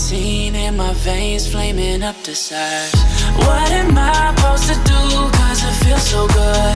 nicotine in my veins, flaming up the size. What